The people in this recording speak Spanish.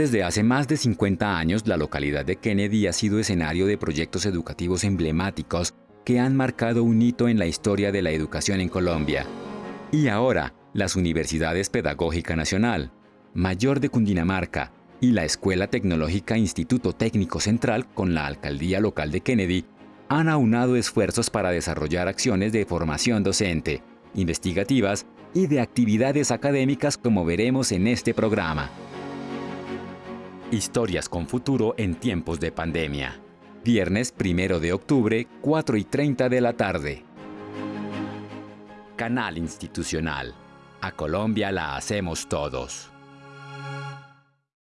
Desde hace más de 50 años, la localidad de Kennedy ha sido escenario de proyectos educativos emblemáticos que han marcado un hito en la historia de la educación en Colombia. Y ahora, las Universidades Pedagógica Nacional, Mayor de Cundinamarca y la Escuela Tecnológica Instituto Técnico Central con la Alcaldía Local de Kennedy han aunado esfuerzos para desarrollar acciones de formación docente, investigativas y de actividades académicas como veremos en este programa. Historias con futuro en tiempos de pandemia. Viernes 1 de octubre, 4 y 30 de la tarde. Canal Institucional. A Colombia la hacemos todos.